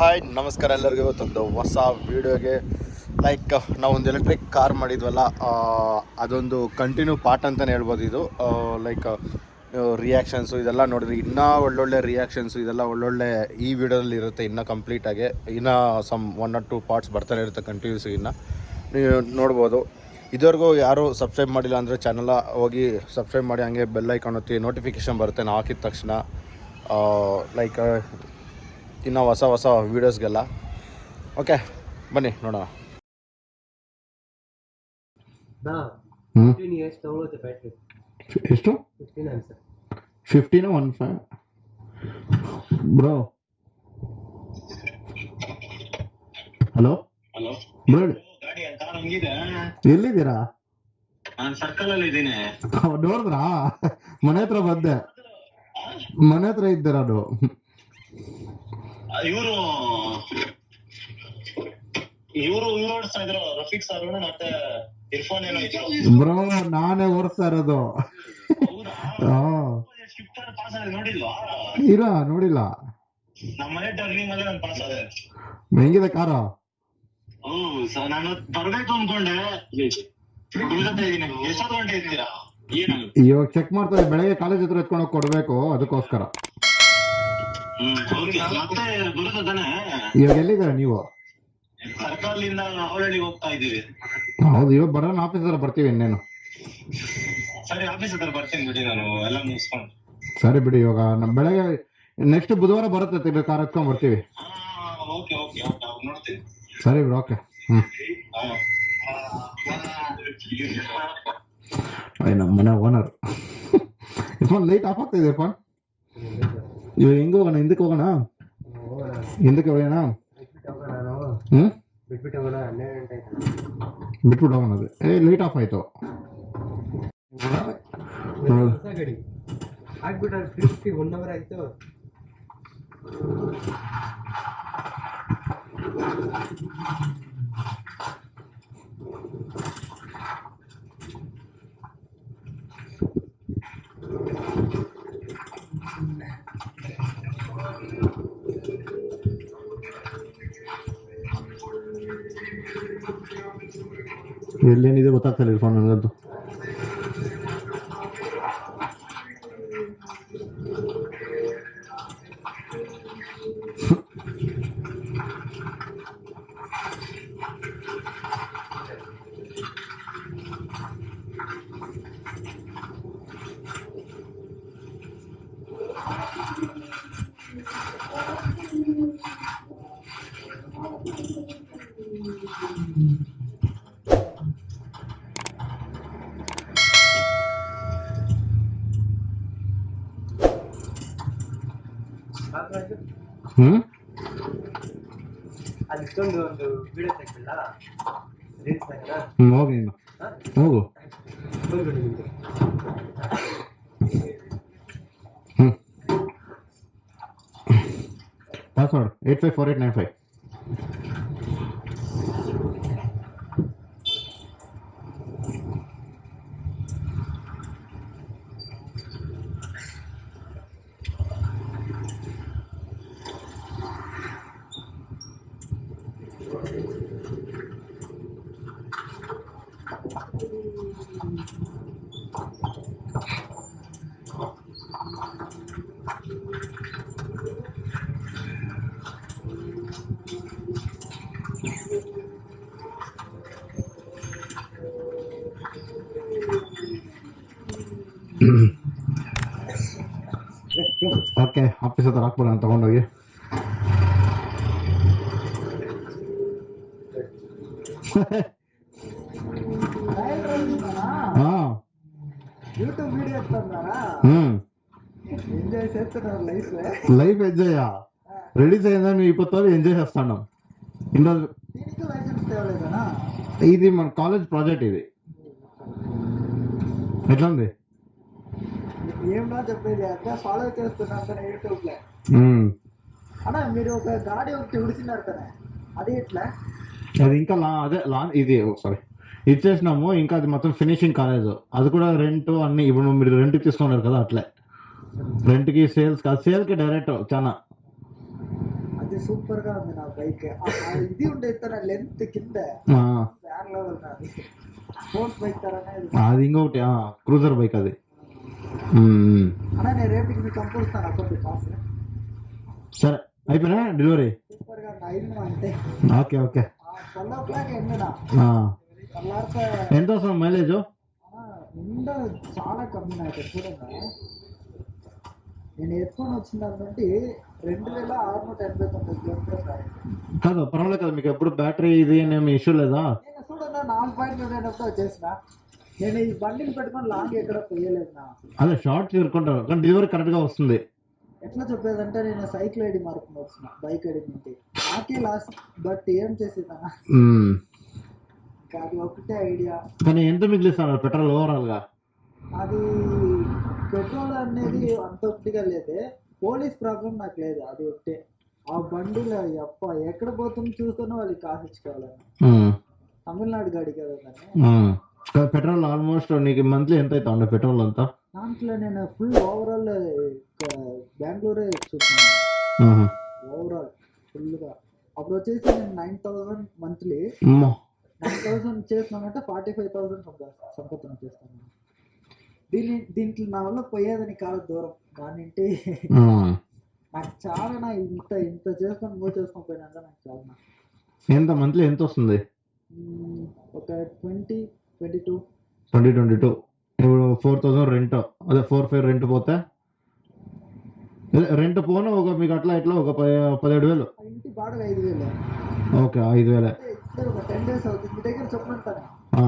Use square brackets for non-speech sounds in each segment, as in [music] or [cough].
Hi ನಮಸ್ಕಾರ ಎಲ್ಲರಿಗೂ. ಇವತ್ತೊಂದು ಹೊಸ ವೀಡಿಯೋಗೆ ಲೈಕ್ ನಾವು ಒಂದು ಎಲೆಕ್ಟ್ರಿಕ್ ಕಾರ್ ಮಾಡಿದ್ವಲ್ಲ ಅದೊಂದು ಕಂಟಿನ್ಯೂ ಪಾರ್ಟ್ ಅಂತಲೇ ಹೇಳ್ಬೋದು ಇದು. ಲೈಕ್ ರಿಯಾಕ್ಷನ್ಸು ಇದೆಲ್ಲ ನೋಡಿದ್ರೆ ಇನ್ನೂ ಒಳ್ಳೊಳ್ಳೆ ರಿಯಾಕ್ಷನ್ಸು ಇದೆಲ್ಲ ಒಳ್ಳೊಳ್ಳೆ ಈ ವಿಡಿಯೋದಲ್ಲಿ ಇರುತ್ತೆ ಇನ್ನೂ ಕಂಪ್ಲೀಟಾಗಿ ಇನ್ನೂ some one or two parts ಬರ್ತಾನೆ ಇರುತ್ತೆ ಕಂಟಿನ್ಯೂಸ್ ಇನ್ನು. ನೀವು ನೋಡ್ಬೋದು. ಇದುವರೆಗೂ ಯಾರು ಸಬ್ಸ್ಕ್ರೈಬ್ ಮಾಡಿಲ್ಲ ಅಂದರೆ ಚಾನಲ ಹೋಗಿ ಸಬ್ಸ್ಕ್ರೈಬ್ ಮಾಡಿ, ಹಂಗೆ ಬೆಲ್ ಐಕಾನ್ ಒತ್ತಿ ನೋಟಿಫಿಕೇಷನ್ ಬರುತ್ತೆ, ನಾವು ಹಾಕಿದ ತಕ್ಷಣ. ಲೈಕ್ ಇನ್ನು ಹೊಸ ಹೊಸ ವೀಡಿಯೋಸ್ಗೆಲ್ಲ ಓಕೆ ಬನ್ನಿ ನೋಡೋಣ. ಎಷ್ಟು? Fifteen one five bro hello hello bro ಎಲ್ಲಿದ್ದೀರಾ? ನಾನು ಸರ್ಕಲ್ ಅಲ್ಲಿ ಇದ್ದೀನಿ. ನೋಡಿದ್ರಾ? ಮನೆ ಹತ್ರ ಬಂದೆ. ಮನೆ ಹತ್ರ ಇದ್ದೀರಾ ಅದು? ಇವರು ಇವರು ಇವ್ರು ಓಡಿಸ್ತಾ ಇದ್ರು. ರಫೀಕ್ ಸರ್ ಮತ್ತೆ ಇರ್ಫಾನ್ ಏನೋ ಬ್ರೋ ನಾನೇ ಓಡಿಸ್ತಾ ಇರೋದು. ಆ ಶಿಫ್ಟ್ ಪಾಸ್ ಆದ್ರೆ ನೋಡಿಲ್ವಾ? ಇರ ನೋಡಿಲ್ಲ. ನಮ್ಮ ಮನೆ ಟರ್ನಿಂಗ್ ಅಲ್ಲೇ ನಾನು ಪಾಸ್ ಆದೆ. ಹೆಂಗಿದೆ ಕಾರ ಹ್ಮ್ ಸರ್ ನಾನು ಬರ್ಬೇಕು ಅನ್ಕೊಂಡೆ. ಉಳ್ಕೊತಾ ಇದೀನಿ ಎಷ್ಟೊತ್ತು ಗಂಟೆ ಇದ್ದೀರಾ ಇವಾಗ ಚೆಕ್ ಮಾಡ್ತಾರೆ ಬೆಳಗ್ಗೆ ಕಾಲೇಜ್ ಹತ್ರ ಎತ್ಕೊಂಡು ಕೊಡ್ಬೇಕು ಅದಕ್ಕೋಸ್ಕರ. ಮತ್ತೆ ಇವಾಗ ಎಲ್ಲಿದ್ದೀರಾ ನೀವು ಹೋಗ್ತಾ ಹೌದು ಇವಾಗ ಬರೋಣ ಆಫೀಸ್ ಹತ್ರ ಬರ್ತೀವಿ ಇನ್ನೇನು ಸರಿ ಆಫೀಸ್ ಹತ್ರ ಬರ್ತೀನಿ ಬಿಡಿ ನಾನು ಎಲ್ಲ ಮುಗಿಸ್ಕೊಂಡು ಸರಿ ಬಿಡಿ ಇವಾಗ ನಮ್ ಬೆಳಗ್ಗೆ ನೆಕ್ಸ್ಟ್ ಬುಧವಾರ ಬರುತ್ತೆ ತಿರ್ಗಿ ಕಾರ್ ಎತ್ಕೊಂಡ್ ಬರ್ತೀವಿ ಓಕೆ ಓಕೆ ನೋಡ್ತೀನಿ ಸರಿ ಬಿಡಿ ಓಕೆ ಹ್ಮ್ ನಮ್ಮ ಮನೆ ಓನರ್ ಇರ್ಫಾನ್ ಲೈಟ್ ಆಫ್ ಆಗ್ತಾ ಇದೆ ಇರ್ಫಾನ್ ಇವಾಗ ಹೆಂಗ್ ಹೋಗೋಣ ಹಿಂದಕ್ಕೆ ಹೋಗೋಣ ಹೋಗೋಣ ಹಿಂದಕ್ಕೆ ಹೋಗೋಣ ಬಿಟ್ಬಿಟ್ಟು ಹೋಗೋಣ ನಾನು ಹ್ಮ್ ಬಿಟ್ಬಿಟ್ಟು ಹೋಗೋಣ ಹನ್ನೆರಡು ಗಂಟೆ ಆಯ್ತು ಬಿಟ್ಬಿಟ್ಟು ಹೋಗೋಣ ಅದು ಏ ಲೈಟ್ ಆಫ್ ಆಯ್ತು ಹ್ಮ್. ಹೊಸ ಗಾಡಿ ಆಗ್ಬಿಟ್ರೆ ಫಿಫ್ಟಿ ಒನ್ ಅವರ್ ಆಯ್ತು ಎಲ್ಲೇನಿದೆ ಗೊತ್ತಾಗ್ತಿಲ್ಲ ಇರ್ಫಾನ್ ನನಗಂತೂ ಹ್ಮ್? ಅಲ್ಲಿ ಒಂದು ವಿಡಿಯೋ ರೀಲ್ಸ್ ಹ್ಮ್ ಹೋಗಿ ನೀನು. ಹೋಗು. ಬಂದ್ಬಿಡಿ ನಿಮಗೆ ಹ್ಮ್. Password eight five four eight nine five okay office ಹತ್ರ ಹಾಕ್ಬಿಡೋಣ ತಗೊಂಡೋಗಿ ಹಾ ಯೂಟ್ಯೂಬ್ ವಿಡಿಯೋ ತಂದಾರಾ ಹ್ಮ್ ఎంజాయ్ చేస్తున్నారు లైఫ్ లైఫ్ ఎంజాయ్ రిలీజ్ అయిందని ఇప్పటి ఎంజాయ్ చేస్తాను ఈరోజు దీనికి లైసెన్స్ తేవలేదనా ఇది మన కాలేజ్ ప్రాజెక్ట్ ఇది ఎట్లా ఉంది ఏమన్నా చెప్పేది అంటే ఫాలో చేస్తున్నాను కదా యూట్యూబ్లో మ్మ్. అన్నా మీరు ఒక గాడి ఒకటి ఉడిచినారు కదా అది ఎట్లా? అది ఇంకా లా అదే లా ఇది సారీ. ఇచ్చేసినాము ఇంకా అది మొత్తం ఫినిషింగ్ కాలేదు. అది కూడా రెంట్ అన్ని ఇప్పుడు మీరు రెంట్ తీసుకున్నారు కదా అట్లే. రెంట్కి సేల్స్ కాదు సేల్కి డైరెక్ట్ చాలా. అది సూపర్గా ఉంది నా బైక్. ఇది ఉండే తన లెంత్ కింద లెవెల్ నాది. స్పోర్ట్స్ బైక్ తరనే. అది. ఇంకొకటి క్రూజర్ బైక్ అది. అన్నా నేను మీకు పంపిస్తాను అకౌంట్ కాసు సరే అయిపోయినా డెలివరీ? Okay okay. ఎంత వస్తుంది మైలేజ్? చాలా కమ్మి నాకు చూడండి నేను ఎత్తుకొని వచ్చిన దాని నుండి రెండు వేల ఆరునూట ఎనభై తొమ్మిది కిలోమీటర్స్ కాదు పర్వాలేదు కదా మీకు ఎప్పుడు బ్యాటరీ ఇది ఏమి ఇష్యూ లేదా? నేను చూడన్నా నాలుగు పాయింట్ నేనప్పుడు చేసిన. నేను ఈ బండిని పెట్టుకొని లాంగ్ ఎక్కడ పోయలేదు నా. అదే షార్ట్ చేరుకుంటారు కానీ డెలివరీ కరెక్ట్గా వస్తుంది. ఎట్లా చెప్పేదంటే నేను సైకిల్ ఐడి మార్కుని వచ్చిన బైక్ ఐడి నుండి. నాకే లాస్ట్ బట్ ఏం చేసేదా? అది ఒకటే ఐడియా కానీ ఎంత మిగిలిస్తున్నారు పెట్రోల్ ఓవరాల్గా అది పెట్రోల్ అనేది అంత ఒట్టిగా లేదే. పోలీస్ ప్రాబ్లం నాకు లేదు అది ఒకటే ఆ బండిలో అప్ప ఎక్కడ పోతుంది చూస్తేనే వాళ్ళకి కాసిచ్చుకోవాలని. తమిళనాడు గాడి కదా దాన్ని పెట్రోల్ ఆల్మోస్ట్ నీకు మంత్లీ ఎంత అవుతా ఉండే పెట్రోల్ అంతా దాంట్లో నేను ఫుల్ ఓవరాల్ బెంగళూరే చూస్తున్నాను మ్మ్. ఓవరాల్ ఫుల్గా అప్పుడు వచ్చేసి నేను nine thousand monthly. Nine thousand చేసినామంటే ఫార్టీ ఫైవ్ థౌసండ్ సంపాదన చేస్తాను దీని దీంట్లో నా వల్ల పోయేదని కాదు దూరం మ్మ్. నాకు చాలా నా ఇంత ఇంత చేసుకొని మూవ్ చేసుకొని పోయినాక నాకు చాలా. ఎంత మంత్లీ ఎంత వస్తుంది ఒక twenty twenty two twenty twenty two ఇప్పుడు ఫోర్ థౌసండ్ రెంట్ అదే ఫోర్ ఫైవ్ రెంట్ పోతే? రెంట్ పోను ఒక మీకు అట్లా ఇట్లా ఒక పదిహేడు వేలు. ఇంటి బాడగ ఐదు వేలు. ఓకే ఐదు వేలే. ఒక టెన్ డేస్ అవుతుంది. మీ దగ్గర చెప్పమంటాను ఆ.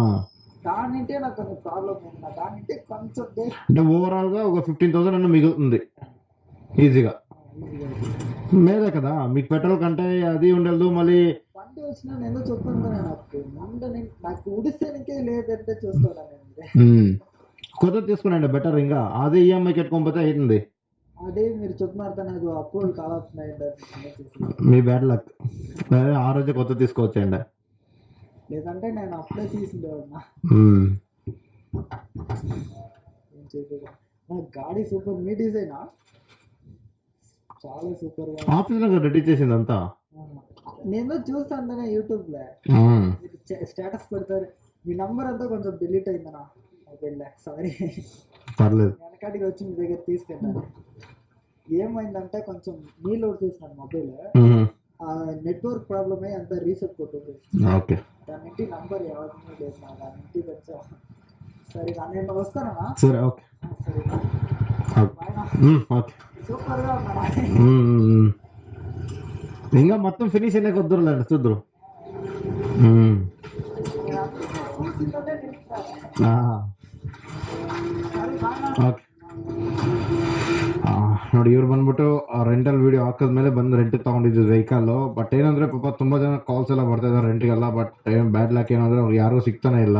దానింటే నాకు కొంచెం ప్రాబ్లం ఉంది? దానింటే కొంచెం అంటే ఓవరాల్గా ఒక ఫిఫ్టీన్ థౌసండ్ అన్న మిగులుతుంది. ఈజీగా. మేలే కదా. మీకు పెట్రోల్ కంటే అది ఉండదు మళ్ళీ బండి వచ్చినా నేను చెప్తాను కదా నాకు ముందు నేను నాకు ఉడిసేనికే లేదంటే చూస్తాను నేను. కొత్తది తీసుకున్నాండి బెటర్ ఇంకా. అదే ఈఎంఐ కట్టుకోకపోతే అవుతుంది అదే మీరు చెప్తున్నారు అది అప్రూవల్ కావాల్సిందండి మీ బ్యాడ్ లక్ ఆ రోజే కొత్త తీసుకోవచ్చండి. లేదంటే నేను చేసేది? నా గాడి సూపర్ మీ డిజైనా? చాలా సూపర్గా ఆఫీస్లో రెడీ చేసింది అంతా నేను చూస్తాను యూట్యూబ్లో స్టేటస్ పెడతారు. మీ నంబర్ అంతా కొంచెం డిలీట్ అయిందనా మొబైల్ సారీ పర్లేదు. వెనకాడికి వచ్చి మీ దగ్గర తీసుకెళ్ళాను ఏమైందంటే కొంచెం నీళ్ళు తీసినాను మొబైల్. ఆ నెట్వర్క్ ప్రాబ్లమే అంతా రీసెట్ కొట్టుంది. ఓకే. దాని ఇంటి నంబర్ ఎవరిని లేదు నా దాని ఇంటికి వచ్చా. సరే నేను వస్తానా? సరే ఓకే. సరే. ఓకే. ಹ್ಮ್ ಹಿಂಗ ಮತ್ತೊಂದು ಫಿನಿಶ್ ಏನೇ ಗೊತ್ತಿರಲ್ಲ ನಡೆಸಿದ್ರು ಹ್ಮ್. ನೋಡಿ, ಇವ್ರು ಬಂದ್ಬಿಟ್ಟು ರೆಂಟಲ್ ವಿಡಿಯೋ ಹಾಕಿದ್ಮೇಲೆ ಬಂದು ರೆಂಟ್ ತೊಗೊಂಡಿದ್ದು ವೆಹಿಕಲ್ಲು ಬಟ್ ಏನಂದ್ರೆ ಪಾಪ ತುಂಬ ಜನ ಕಾಲ್ಸ್ ಎಲ್ಲ ಬರ್ತಾ ಇದ್ದಾರೆ ರೆಂಟಿಗೆಲ್ಲ ಬಟ್ ಏನು ಬ್ಯಾಡ್ ಲಕ್ ಏನಂದ್ರೆ ಅವ್ರು ಯಾರು ಸಿಗ್ತಾನೆ ಇಲ್ಲ.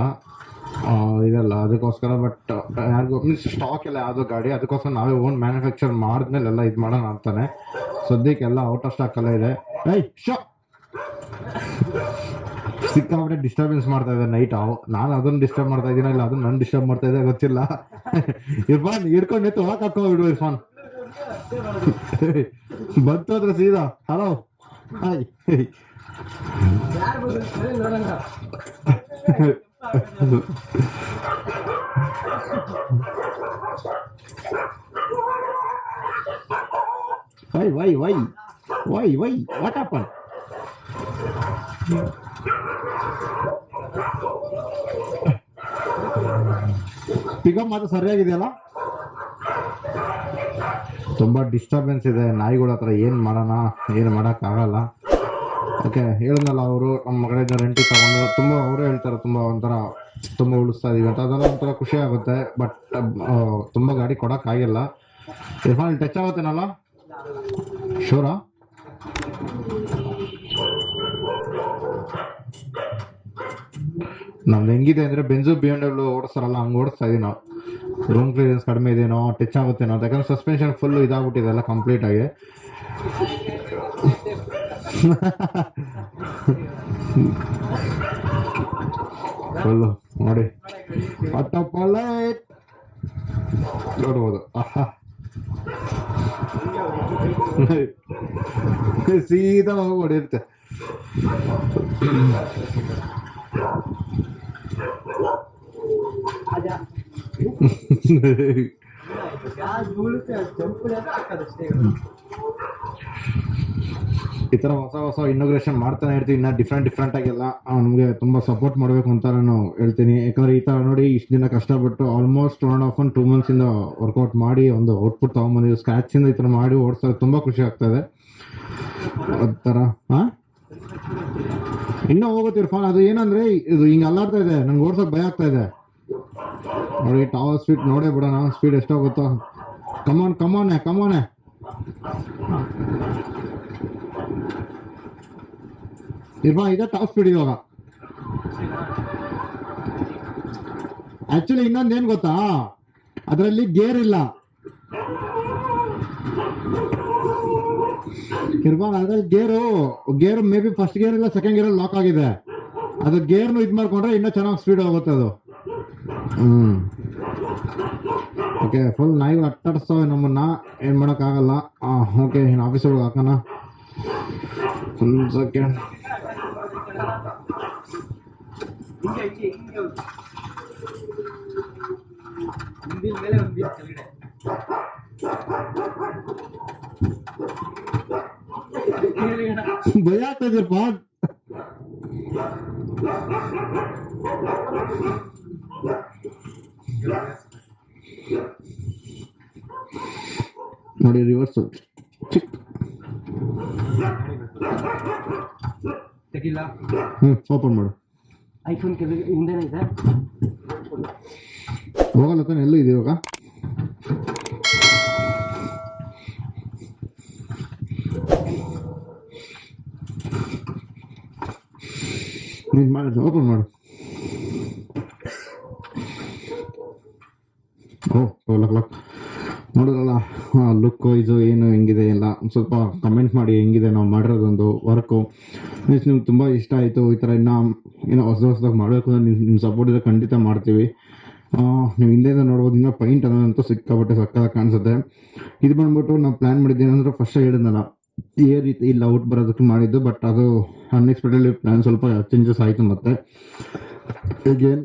ಇದೆಲ್ಲ ಅದಕ್ಕೋಸ್ಕರ ಬಟ್ ಯಾರಿಗೂ ಮೀನ್ಸ್ ಸ್ಟಾಕ್ ಎಲ್ಲ ಯಾವುದೋ ಗಾಡಿ ಅದಕ್ಕೋಸ್ಕರ ನಾವೇ ಓನ್ ಮ್ಯಾನುಫ್ಯಾಕ್ಚರ್ ಮಾಡಿದ್ಮೇಲೆ ಎಲ್ಲ ಇದು ಮಾಡೋಣ ಅಂತಾನೆ. ಸದ್ಯಕ್ಕೆ ಎಲ್ಲ ಔಟ್ ಆಫ್ ಸ್ಟಾಕ್ ಎಲ್ಲ ಇದೆ. ಐ ಶೋ ಸಿಕ್ಕಾಬಿಟ್ಟೆ ಡಿಸ್ಟರ್ಬೆನ್ಸ್ ಮಾಡ್ತಾ ಇದ್ದೆ ನೈಟ್ ಅವು. ನಾನು ಅದನ್ನ ಡಿಸ್ಟರ್ಬ್ ಮಾಡ್ತಾ ಇದ್ದೀನ ಇಲ್ಲ ಅದನ್ನ ನನ್ನ ಡಿಸ್ಟರ್ಬ್ ಮಾಡ್ತಾ ಇದೆ ಗೊತ್ತಿಲ್ಲ. ಇರ್ಫಾನ್ ಹಿಡ್ಕೊಂಡು ನಿಂತು ಒಳಗೆ ಹಾಕೋ ಬಿಡು ಇರ್ಫಾನ್. ಬಂತು ಅಂದ್ರೆ ಸೀದಾ hello hi [laughs] why why why why why what happen pickup ಮಾತ್ರ ಸರಿಯಾಗಿದೆಯಲ್ಲ? ತುಂಬ ಡಿಸ್ಟರ್ಬೆನ್ಸ್ ಇದೆ. ನಾಯಿಗಳ ಹತ್ರ ಏನು ಮಾಡೋಣ? ಏನು ಮಾಡೋಕ್ಕಾಗಲ್ಲ. ಓಕೆ, ಹೇಳಿದ್ನಲ್ಲ ಅವರು, ನಮ್ಮ ಮಗಳಿಂದ ರೆಂಟಿ ತಗೊಂಡು, ತುಂಬ ಅವರು ಹೇಳ್ತಾರೆ, ತುಂಬ ಒಂಥರ ತುಂಬ ಉಳಿಸ್ತಾ ಇದೀವಿ ಅಂತ. ಅದೆಲ್ಲ ಒಂಥರ ಖುಷಿ ಆಗುತ್ತೆ ಬಟ್ ತುಂಬ ಗಾಡಿ ಕೊಡೋಕ್ಕಾಗಿಲ್ಲ ಇರ್ಫಾನ್ ಟಚ್ ಆಗುತ್ತೇನಲ್ಲ? ಶೂರಾ ನಮ್ದು ಹೆಂಗಿದೆ ಅಂದರೆ ಬೆಂಜು ಬಿ ಎಂ ಡಬ್ಲ್ಯೂ ಓಡಿಸ್ತಾರಲ್ಲ, ಹಂಗೆ ಓಡಿಸ್ತಾ ಇದೀವಿ ನಾವು. ರೂಮ್ ಕ್ಲಿಯರೆನ್ಸ್ ಕಡಿಮೆ ಇದೇನೋ ಟಚ್ ಆಗುತ್ತೇನೋ ಯಾಕಂದ್ರೆ ಸಸ್ಪೆನ್ಷನ್ ಫುಲ್ ಇದಾಗ್ಬಿಟ್ಟಿದೆ ಎಲ್ಲ ಕಂಪ್ಲೀಟ್ ಆಗಿ. ಫುಲ್ಲು ನೋಡಿ ಲೈಟ್ ನೋಡ್ಬೋದು ಆಹಾ ಸೀದಾ ಹೋಗಿ ಹೊಡೆಯುತ್ತೆ ಅದ ಈ ಥರ ಹೊಸ ಹೊಸ ಇನ್ನೋಗ್ರೇಷನ್ ಮಾಡ್ತಾನೆ ಇರ್ತೀವಿ, ಇನ್ನೂ ಡಿಫ್ರೆಂಟ್ ಡಿಫ್ರೆಂಟ್ ಆಗೆಲ್ಲ. ನಮಗೆ ತುಂಬ ಸಪೋರ್ಟ್ ಮಾಡಬೇಕು ಅಂತ ನಾನು ಹೇಳ್ತೀನಿ. ಯಾಕಂದರೆ ಈ ಥರ ನೋಡಿ ಇಷ್ಟು ದಿನ ಕಷ್ಟಪಟ್ಟು almost one of one two ಮಂತ್ಸಿಂದ workout ಮಾಡಿ ಒಂದು ಔಟ್ಪುಟ್ ತೊಗೊಂಬಂದಿದ್ದು. ಸ್ಕ್ರ್ಯಾಚಿಂದ ಈ ಥರ ಮಾಡಿ ಓಡಿಸೋದು ತುಂಬ ಖುಷಿ ಆಗ್ತದೆ ಆ ಥರ ಹಾಂ ಇನ್ನೂ ಹೋಗುತ್ತೆ ಇರ್ಫಾನ್ ಅದು ಏನಂದ್ರೆ, ಇದು ಹಿಂಗೆ ಅಲ್ಲಾಡ್ತಾ ಇದೆ. ನಂಗೆ ಓಡ್ಸೋಕೆ ಭಯ ಆಗ್ತಾ ಇದೆ. ನೋಡಿ ಟಾವರ್ ಸ್ಪೀಡ್ ನೋಡೇ ಬಿಡೋಣ. ಸ್ಪೀಡ್ ಎಷ್ಟೋಗುತ್ತೋ. ಕಮಾನ್ ಕಮಾನೆ ಕಮಾನೆ ಇರ್ಫಾನ್ ಇದೆ ಟಾಪ್ ಸ್ಪೀಡ್ ಇವಾಗ. ಆಕ್ಚುಲಿ ಇನ್ನೊಂದು ಏನ್ ಗೊತ್ತಾ? ಅದರಲ್ಲಿ ಗೇರ್ ಇಲ್ಲ. ಇರ್ಫಾನ್ ಅದ್ರಲ್ಲಿ gear gear maybe first gear ಇಲ್ಲ ಸೆಕೆಂಡ್ ಗೇರ್ ಲಾಕ್ ಆಗಿದೆ. ಅದು ಗೇರ್ನು ಇದು ಮಾಡ್ಕೊಂಡ್ರೆ ಇನ್ನೂ ಚೆನ್ನಾಗಿ ಸ್ಪೀಡ್ ಹೋಗುತ್ತೆ ಅದು. ಹ್ಮ್. ಓಕೆ ಫುಲ್ ನಾಯಿಗಳು ಅಟ್ಟಾಡಿಸ್ತವೆ ನಮ್ಮನ್ನ ಏನು ಮಾಡೋಕ್ಕಾಗಲ್ಲ ಓಕೆ ಇನ್ನು ಆಫೀಸ್ ಒಳಗೆ ಹಾಕೋಣ ಒಂದು ಸೆಕೆಂಡ್ ಹಿಂಗೆ ಹಿಂಗೆ ಹಿಂಗೆ ನೋಡಿ ರಿವರ್ಸ್ ಚಿಕ್. ತೆಗಿಲ್ಲ. ಹ್ಞೂ ಓಪನ್ ಮಾಡು. ಐಫೋನ್ ಕೆಳಗೆ ಹಿಂದೆನೇ ಇದೆ. ಹೋಗಲ್ಲ ತಾನೆ ಎಲ್ಲೂ ಇದೆ ಇವಾಗ? ನೀನು ಮಾಡಿ ಓಪನ್ ಮಾಡು ಓ ಟ್ವೆಲ್ ಓ ನೋಡೋದಲ್ಲ ಲುಕ್ ಇದು ಏನು ಹೆಂಗಿದೆ ಎಲ್ಲ ಒಂದ್ ಸ್ವಲ್ಪ ಕಮೆಂಟ್ ಮಾಡಿ ಹೆಂಗಿದೆ, ನಾವು ಮಾಡಿರೋದೊಂದು ವರ್ಕು ಮೀನ್ಸ್ ನಿಮ್ಗೆ ತುಂಬ ಇಷ್ಟ ಆಯಿತು ಈ ಥರ ಇನ್ನೂ ಏನೋ ಹೊಸ ಹೊಸದಾಗಿ ಮಾಡಬೇಕು ಅಂದರೆ ನಿಮ್ಮ ನಿಮ್ಮ ಸಪೋರ್ಟ್ ಇದೆ ಖಂಡಿತ ಮಾಡ್ತೀವಿ. ನೀವು ಹಿಂದೆಯಿಂದ ನೋಡ್ಬೋದು ಇನ್ನೂ ಪೈಂಟ್ ಅನ್ನೋದಂತೂ ಸಿಕ್ಕಾಪಟ್ಟೆ ಸಕ್ಕದ ಕಾಣಿಸುತ್ತೆ. ಇದು ಬಂದ್ಬಿಟ್ಟು ನಾವು ಪ್ಲ್ಯಾನ್ ಮಾಡಿದ್ದೇನೆಂದ್ರೆ ಫಸ್ಟ್ ಹೇಳಿದ್ನಲ್ಲ, ಈ ರೀತಿ ಇಲ್ಲಿ, ಔಟ್ ಬರೋದಕ್ಕೆ ಮಾಡಿದ್ದು ಬಟ್ ಅದು ಅನ್ಎಕ್ಸ್ಪೆಕ್ಟೆಡ್ಲಿ ಪ್ಲ್ಯಾನ್ ಸ್ವಲ್ಪ ಚೇಂಜಸ್ ಆಯಿತು ಮತ್ತೆ. ಅಗೇನ್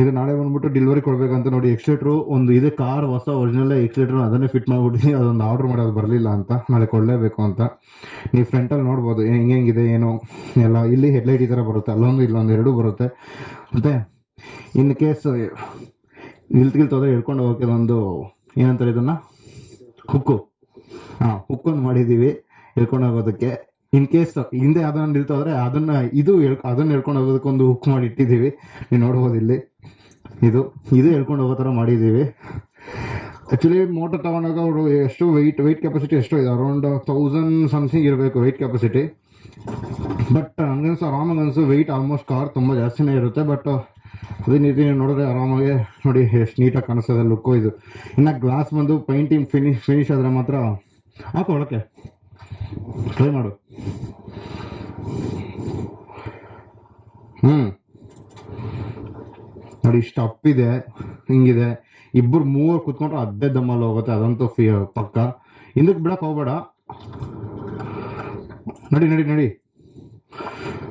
ಇದು ನಾಳೆ ಬಂದ್ಬಿಟ್ಟು ಡೆಲಿವರಿ ಕೊಡಬೇಕಂತ ನೋಡಿ ಎಕ್ಸ್ಲೇಟ್ರು ಒಂದು ಇದೆ ಕಾರ್ ಹೊಸ ಒರಿಜಿನಲ್ ಎಕ್ಸ್ಲೇಟ್ರು ಅದನ್ನೇ ಫಿಟ್ ಮಾಡ್ಬಿಟ್ಟಿದ್ದೀನಿ ಅದೊಂದು ಆರ್ಡ್ರ್ ಮಾಡೋದು ಬರಲಿಲ್ಲ ಅಂತ. ನಾಳೆ ಕೊಡಲೇಬೇಕು ಅಂತ. ನೀವು ಫ್ರಂಟಲ್ಲಿ ನೋಡ್ಬೋದು ಹೆಂಗೆ ಹೆಂಗಿದೆ, ಏನು? ಎಲ್ಲ ಇಲ್ಲಿ ಹೆಡ್ಲೈಟ್ ಈ ಥರ ಬರುತ್ತೆ, ಅಲ್ಲೊಂದು, ಇಲ್ಲೊಂದು, ಎರಡೂ ಬರುತ್ತೆ. ಮತ್ತು ಇನ್ ಕೇಸ್ ನಿಲ್ತ್ಗಿಲ್ತೋದ್ರೆ ಹೇಳ್ಕೊಂಡು ಹೋಗಕ್ಕೆ ಒಂದು ಏನಂತಾರೆ ಇದನ್ನು? ಹುಕ್ಕು. ಹಾಂ ಹುಕ್ಕೊಂದು ಮಾಡಿದ್ದೀವಿ ಹೇಳ್ಕೊಂಡು ಹೋಗೋದಕ್ಕೆ. ಇನ್ ಕೇಸ್ ಹಿಂದೆ ಅದನ್ನ ನಿಲ್ತೋದ್ರೆ ಅದನ್ನ ಇದು ಅದನ್ನ ಹೇಳ್ಕೊಂಡು ಹೋಗೋದಕ್ಕೊಂದು ಹುಕ್ ಮಾಡಿ ಇಟ್ಟಿದ್ದೀವಿ. ನೀವು ನೋಡ್ಬೋದು ಇಲ್ಲಿ. ಇದು ಇದು ಹೇಳ್ಕೊಂಡು ಹೋಗೋ ಥರ ಮಾಡಿದ್ದೀವಿ. ಆ್ಯಕ್ಚುಲಿ ಮೋಟರ್ ತಗೊಂಡಾಗ ಅವರು ಎಷ್ಟು ವೆಯ್ಟ್ ವೆಯ್ಟ್ ಕೆಪಾಸಿಟಿ ಎಷ್ಟು ಇದೆ. ಅರೌಂಡ್ ತೌಸಂಡ್ ಸಮಥಿಂಗ್ ಇರಬೇಕು ವೆಯ್ಟ್ ಕೆಪಾಸಿಟಿ ಬಟ್ ಹಂಗನ್ಸು ಆರಾಮಾಗಿ ಅನ್ಸು ವೆಯ್ಟ್ ಆಲ್ಮೋಸ್ಟ್ ಕಾರ್ ತುಂಬ ಜಾಸ್ತಿನೇ ಇರುತ್ತೆ. ಬಟ್ ಅದೇ ರೀತಿ ನೀವು ನೋಡಿದ್ರೆ ಆರಾಮಾಗಿ ನೋಡಿ ಎಷ್ಟು ನೀಟಾಗಿ ಕಾಣಿಸ್ತದೆ ಲುಕ್ಕು ಇದು. ಇನ್ನು ಗ್ಲಾಸ್ ಬಂದು ಪೈಂಟಿಂಗ್ ಫಿನಿಶ್ ಫಿನಿಶ್ ಆದರೆ ಮಾತ್ರ ಹಾಕು ಒಳಕ್ಕೆ. ಟ್ರೈ ಮಾಡು. ಹ್ಞೂ ನೋಡಿ ಇಷ್ಟು ಅಪ್ಪಿದೆ ಹಿಂಗಿದೆ. ಇಬ್ಬರು ಮೂವರು ಕುತ್ಕೊಂಡ್ರೆ ಅದೇ ದಮ್ಮಲ್ಲಿ ಹೋಗುತ್ತೆ ಅದಂತೂ ಫಿ ಪಕ್ಕ. ಹಿಂದಕ್ಕೆ ಬಿಡಕ್ಕೆ ಹೋಗ್ಬೇಡ. ನಡಿ ನಡಿ ನಡಿ.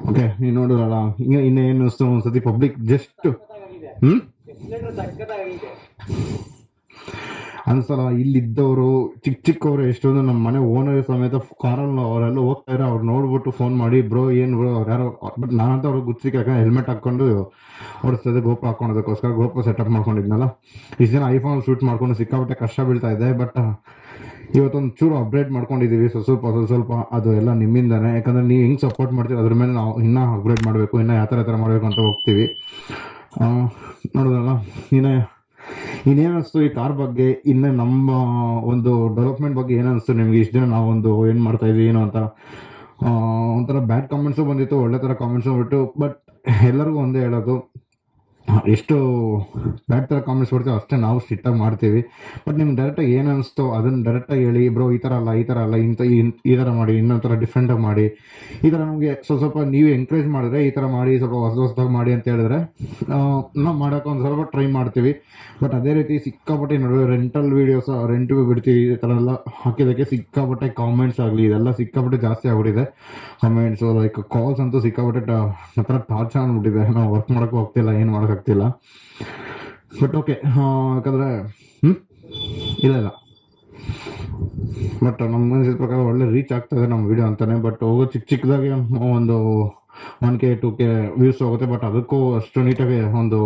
ಓಕೆ ನೀನು ನೋಡಿರಲ್ಲ ಹಿಂಗೆ ಇನ್ನೇನು ಒಂದ್ಸತಿ ಪಬ್ಲಿಕ್ ಜಸ್ಟ್ ಹ್ಞೂ ಅನ್ಸಲ್ಲ ಇಲ್ಲಿದ್ದವರು ಚಿಕ್ಕ ಚಿಕ್ಕವರು ಎಷ್ಟೊಂದು ನಮ್ಮ ಮನೆ ಓನರ್ ಸಮೇತ ಕಾರಲ್ಲಿ ಅವರೆಲ್ಲ ಹೋಗ್ತಾ ಇರೋ ಅವ್ರು ನೋಡ್ಬಿಟ್ಟು ಫೋನ್ ಮಾಡಿ, ಬ್ರೋ, ಏನು ಬ್ರೋ, ಅವ್ರು ಯಾರೋ, ಬಟ್ ನಾನಂತ ಅವ್ರಿಗೆ ಗುತ್ತಿಗೆ ಹೆಲ್ಮೆಟ್ ಹಾಕೊಂಡು ಓಡಿಸ್ತದೆ ಗೋಪು ಹಾಕೊಳೋದಕ್ಕೋಸ್ಕರ ಗೋಪು ಸೆಟಪ್ ಮಾಡ್ಕೊಂಡಿದ್ನಲ್ಲ. ಇಷ್ಟು ಜನ ಐಫೋನ್ ಶೂಟ್ ಮಾಡ್ಕೊಂಡು ಸಿಕ್ಕಾಪಟ್ಟೆ ಕಷ್ಟ ಬೀಳ್ತಾ ಇದೆ ಬಟ್ ಇವತ್ತೊಂದು ಚೂರು ಅಪ್ಡೇಟ್ ಮಾಡ್ಕೊಂಡಿದ್ದೀವಿ ಸ್ವಲ್ಪ ಸ್ವಲ್ಪ ಸ್ವಲ್ಪ ಅದು ಎಲ್ಲ ನಿಮ್ಮಿಂದಾನೆ. ಯಾಕಂದ್ರೆ ನೀವು ಹೆಂಗೆ ಸಪೋರ್ಟ್ ಮಾಡ್ತೀವಿ ಅದ್ರ ಮೇಲೆ ನಾವು ಇನ್ನೂ ಅಪ್ಗ್ರೇಡ್ ಮಾಡಬೇಕು, ಇನ್ನೂ ಯಾವ ಥರ ಥರ ಮಾಡಬೇಕು ಅಂತ ಹೋಗ್ತೀವಿ. ನೋಡೋದಲ್ಲ ಇನ್ನೇ ಇನ್ನೇನು ಅನಿಸ್ತು ಈ ಕಾರ್ ಬಗ್ಗೆ? ಇನ್ನು ನಮ್ಮ ಒಂದು ಡೆವಲಪ್ಮೆಂಟ್ ಬಗ್ಗೆ ಏನಿಸ್ತು ನಿಮ್ಗೆ? ಇಷ್ಟು ದಿನ ನಾವೊಂದು ಏನು ಮಾಡ್ತಾ ಇದ್ವಿ, ಏನು ಅಂತ? ಒಂಥರ ಬ್ಯಾಡ್ ಕಾಮೆಂಟ್ಸು ಬಂದಿತ್ತು, ಒಳ್ಳೆ ಥರ ಕಾಮೆಂಟ್ಸು ಬಿಟ್ಟು ಬಟ್ ಎಲ್ಲರಿಗೂ ಒಂದೇ ಹೇಳೋದು ಎಷ್ಟು ಬ್ಯಾಡ್ ಥರ ಕಾಮೆಂಟ್ಸ್ ಕೊಡ್ತೀವಿ ಅಷ್ಟೇ ನಾವು ಸಿಟ್ಟಾಗಿ ಮಾಡ್ತೀವಿ. ಬಟ್ ನಿಮ್ಗೆ ಡೈರೆಕ್ಟಾಗಿ ಏನು ಅನಿಸ್ತೋ? ಅದನ್ನು ಡೈರೆಕ್ಟಾಗಿ ಹೇಳಿ, ಬ್ರೋ, ಈ ಥರ ಅಲ್ಲ, ಈ ಥರ ಅಲ್ಲ ಇಂಥ ಈ ಥರ ಮಾಡಿ, ಇನ್ನೊಂದು ಥರ ಡಿಫ್ರೆಂಟಾಗಿ ಮಾಡಿ. ಈ ಥರ ನಮಗೆ ಸ್ವಲ್ಪ ಸ್ವಲ್ಪ ನೀವು ಎಂಕರೇಜ್ ಮಾಡಿದ್ರೆ, ಈ ಥರ ಮಾಡಿ, ಸ್ವಲ್ಪ ಹೊಸ ಹೊಸದಾಗಿ ಮಾಡಿ ಅಂತ ಹೇಳಿದ್ರೆ ನಾವು ಮಾಡೋಕೆ ಒಂದು ಸ್ವಲ್ಪ ಟ್ರೈ ಮಾಡ್ತೀವಿ. ಬಟ್ ಅದೇ ರೀತಿ ಸಿಕ್ಕಾಪಟ್ಟೆ ನಡುವೆ ರೆಂಟಲ್ ವೀಡಿಯೋಸ್ ರೆಂಟು ಬಿಡ್ತೀವಿ, ಈ ಥರ ಎಲ್ಲ ಹಾಕಿದ್ದಕ್ಕೆ ಸಿಕ್ಕಾಪಟ್ಟೆ ಕಾಮೆಂಟ್ಸ್ ಆಗಲಿ, ಇದೆಲ್ಲ ಸಿಕ್ಕಾಪಟ್ಟೆ ಜಾಸ್ತಿ ಆಗ್ಬಿಟ್ಟಿದೆ. ಕಾಮೆಂಟ್ಸು ಲೈಕ್ ಕಾಲ್ಸ್ ಅಂತೂ ಸಿಕ್ಕಾಪಟ್ಟೆ ಹತ್ರ ಟಾರ್ಚ್ ಅಂದ್ಬಿಟ್ಟಿದೆ ನಾವು ವರ್ಕ್ ಮಾಡೋಕ್ಕೂ ಹೋಗ್ತಿಲ್ಲ, ಏನು ಮಾಡೋಕ್ಕಾಗ್ತಿಲ್ಲ ಬಟ್ ಓಕೆ ಯಾಕಂದರೆ ಇಲ್ಲ ಇಲ್ಲ. ಬಟ್ ನಮ್ಮ ಮನಸ್ಸಿದ ಪ್ರಕಾರ ಒಳ್ಳೆ ರೀಚ್ ಆಗ್ತದೆ ನಮ್ಮ ವಿಡಿಯೋ ಅಂತಾನೆ. ಬಟ್ ಹೋಗೋ ಚಿಕ್ಕ ಚಿಕ್ಕದಾಗಿ ಒಂದು one K two K views ಹೋಗುತ್ತೆ. ಬಟ್ ಅದಕ್ಕೂ ಅಷ್ಟು ನೀಟಾಗಿ ಒಂದು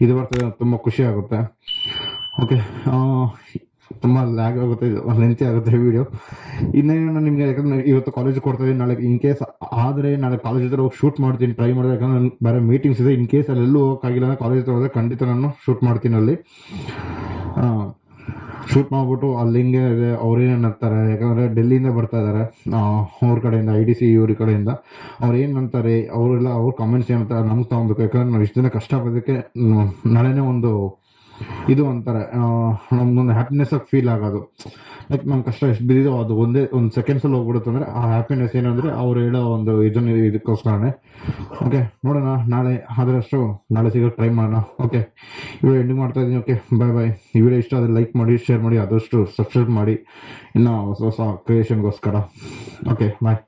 ಇದು ಬರ್ತದೆ ತುಂಬ ಖುಷಿ ಆಗುತ್ತೆ. ಓಕೆ ತುಂಬ ಲ್ಯಾಗ್ ಆಗುತ್ತೆ ಲೆಂತಿ ಆಗುತ್ತೆ ವಿಡಿಯೋ ಇನ್ನೇನು ನಿಮಗೆ ಯಾಕಂದ್ರೆ ಇವತ್ತು ಕಾಲೇಜ್ ಕೊಡ್ತಾ ಇದ್ದೀನಿ, ನಾಳೆ ಇನ್ ಕೇಸ್ ಆದರೆ ನಾಳೆ ಕಾಲೇಜ್ ಹತ್ರ ಹೋಗಿ ಶೂಟ್ ಮಾಡ್ತೀನಿ ಟ್ರೈ ಮಾಡಿದೆ, ಯಾಕಂದ್ರೆ ನಾನು ಬೇರೆ ಮೀಟಿಂಗ್ಸ್ ಇದೆ ಇನ್ ಕೇಸ್ ಅಲ್ಲಿ ಎಲ್ಲೂ ಹೋಗೋಕ್ಕಾಗಿಲ್ಲ ಅಂದರೆ ಕಾಲೇಜ್ ಹತ್ರ ಹೋದ್ರೆ ಖಂಡಿತ ನಾನು ಶೂಟ್ ಮಾಡ್ತೀನಿ ಅಲ್ಲಿ. ಶೂಟ್ ಮಾಡಿಬಿಟ್ಟು ಅಲ್ಲಿ ಹಿಂಗೆ ಇದೆ ಅವ್ರೇನು ಅಂತಾರೆ ಯಾಕಂದರೆ ಡೆಲ್ಲಿಯಿಂದ ಬರ್ತಾ ಇದ್ದಾರೆ ಅವ್ರ ಕಡೆಯಿಂದ ಐ ಡಿ ಸಿ ಇವ್ರ ಕಡೆಯಿಂದ. ಅವ್ರು ಏನು ಅಂತಾರೆ ಅವರೆಲ್ಲ ಅವ್ರ ಕಾಮೆಂಟ್ಸ್ ಏನಂತಾರೆ ನಮ್ಗೆ ತೊಗೊಬೇಕು, ಯಾಕಂದ್ರೆ ನಾವು ಇಷ್ಟು ದಿನ ಕಷ್ಟಪಡೋದಕ್ಕೆ ನಾಳೆನೇ ಒಂದು ಇದು ಅಂತಾರೆ ನಮ್ದೊಂದು ಹ್ಯಾಪಿನೆಸ್ ಆಗಿ ಫೀಲ್ ಆಗೋದು. ಲೈಕ್ ನಮ್ಮ ಕಷ್ಟ ಎಷ್ಟು ಬಿದ್ದಿದೋ ಅದು ಒಂದೇ, ಒಂದು ಸೆಕೆಂಡ್ಸಲ್ಲಿ ಹೋಗ್ಬಿಡುತ್ತೆ ಅಂದರೆ, ಆ ಹ್ಯಾಪಿನೆಸ್ ಏನಂದರೆ ಅವ್ರು ಹೇಳೋ ಒಂದು ಇದನ್ನು, ಇದಕ್ಕೋಸ್ಕರನೇ. ಓಕೆ ನೋಡೋಣ, ನಾಳೆ ಆದರಷ್ಟು ನಾಳೆ ಸಿಗೋ ಟ್ರೈ ಮಾಡೋಣ. ಓಕೆ ವಿಡಿಯೋ ಎಂಡಿಂಗ್ ಮಾಡ್ತಾ ಇದ್ದೀನಿ. ಓಕೆ ಬಾಯ್ ಬಾಯ್ ಈ ಇಷ್ಟ ಆದರೆ ಲೈಕ್ ಮಾಡಿ ಶೇರ್ ಮಾಡಿ, ಆದಷ್ಟು ಸಬ್ಸ್ಕ್ರೈಬ್ ಮಾಡಿ. ಇನ್ನೂ ಹೊಸ ಹೊಸ ಕ್ರಿಯೇಷನ್ಗೋಸ್ಕರ ಓಕೆ ಬಾಯ್